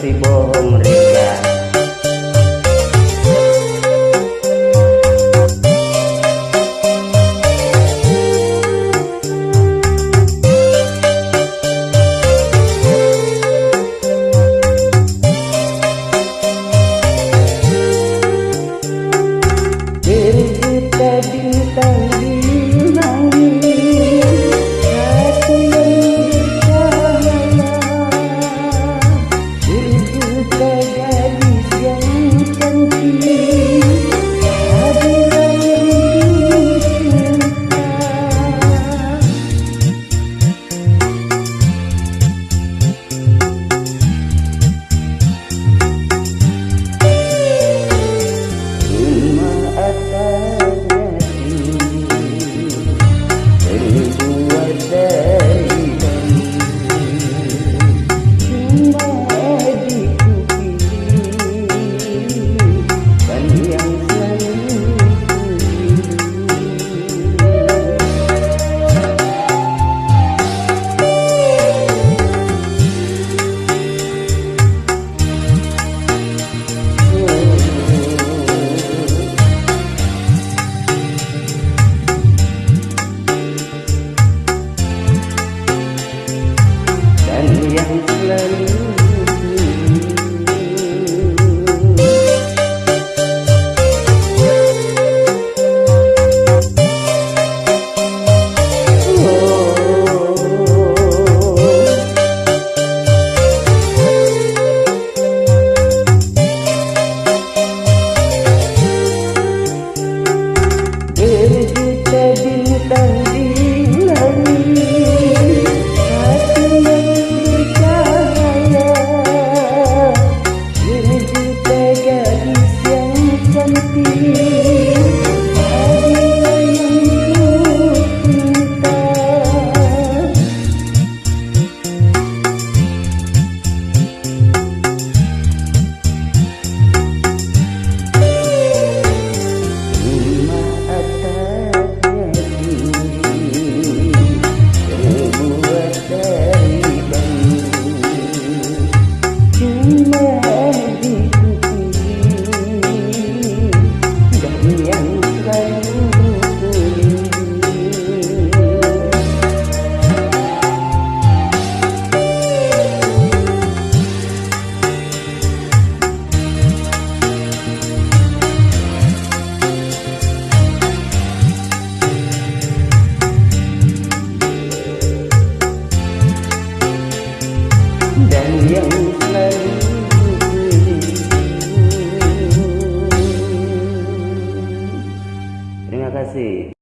Pasti bohong Rika lên see